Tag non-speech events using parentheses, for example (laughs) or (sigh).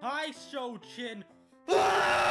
Hi, Shojin. Ah! (laughs)